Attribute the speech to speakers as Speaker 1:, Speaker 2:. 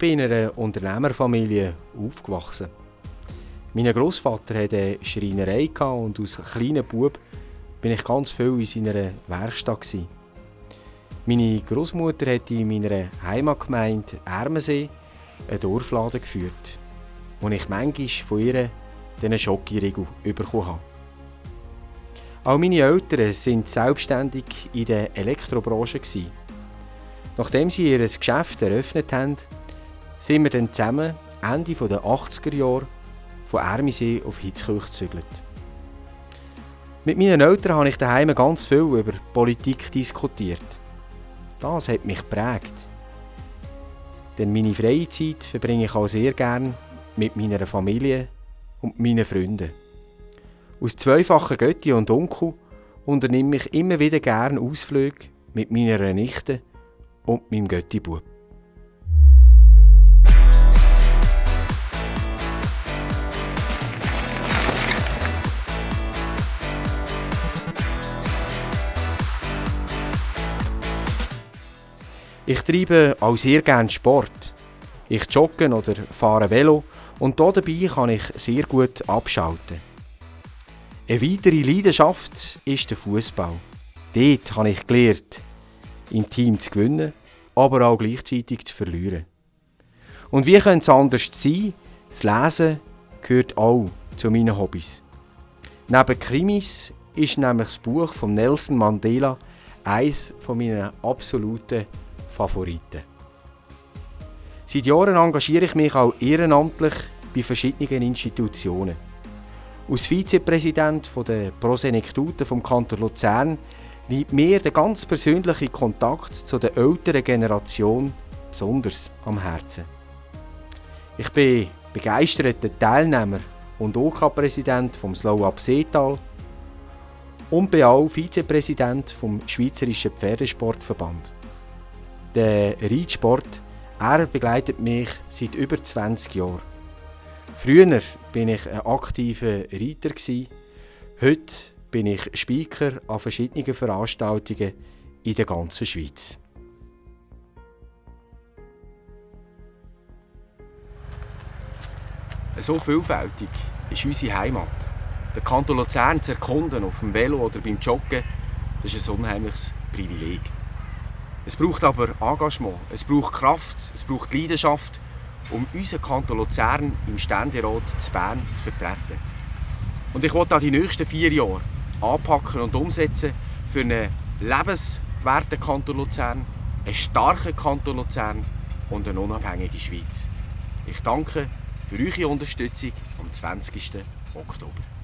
Speaker 1: Bin in einer Unternehmerfamilie aufgewachsen. Mein Großvater hatte eine Schreinerei und als kleiner Bub bin ich ganz viel in seiner Werkstatt. Meine Großmutter hat in meiner Heimatgemeinde Ermensee einen Dorfladen geführt, wo ich manchmal von ihr diesen Schokoriegel bekommen habe. Auch meine Eltern sind selbstständig in der Elektrobranche. Nachdem sie ihr Geschäft eröffnet haben, sind wir dann zusammen Ende der 80er Jahre von Ermisee auf Hitzkirch gezügelt. Mit meinen Eltern habe ich daheim ganz viel über Politik diskutiert. Das hat mich geprägt. Denn meine freie Zeit verbringe ich auch sehr gern mit meiner Familie und meinen Freunden. Aus zweifachen Götti und Onkel unternehme ich immer wieder gern Ausflüge mit meiner Nichte und meinem Göttibub. Ich treibe auch sehr gerne Sport. Ich jogge oder fahre Velo und dabei kann ich sehr gut abschalten. Eine weitere Leidenschaft ist der Fußball. Dort habe ich gelernt, im Team zu gewinnen, aber auch gleichzeitig zu verlieren. Und wie könnte es anders sein? Das Lesen gehört auch zu meinen Hobbys. Neben Krimis ist nämlich das Buch von Nelson Mandela eines meiner absoluten Favoriten. Seit Jahren engagiere ich mich auch ehrenamtlich bei verschiedenen Institutionen. Als Vizepräsident der Prosenektuten vom Kanton Luzern liegt mir der ganz persönliche Kontakt zu der älteren Generation besonders am Herzen. Ich bin begeisterter Teilnehmer und OK-Präsident OK vom Slow Up Seetal und bin auch Vizepräsident vom Schweizerischen Pferdesportverband. Der Reitsport, er begleitet mich seit über 20 Jahren. Früher war ich ein aktiver Reiter. Heute bin ich Speaker an verschiedenen Veranstaltungen in der ganzen Schweiz. So vielfältig ist unsere Heimat. Der Kanton Luzern zu erkunden auf dem Velo oder beim Joggen, das ist ein unheimliches Privileg. Es braucht aber Engagement, es braucht Kraft, es braucht Leidenschaft, um unseren Kanton Luzern im Ständerat zu Bern zu vertreten. Und ich wollte die nächsten vier Jahre anpacken und umsetzen für einen lebenswerten Kanton Luzern, einen starken Kanton Luzern und eine unabhängige Schweiz. Ich danke für eure Unterstützung am 20. Oktober.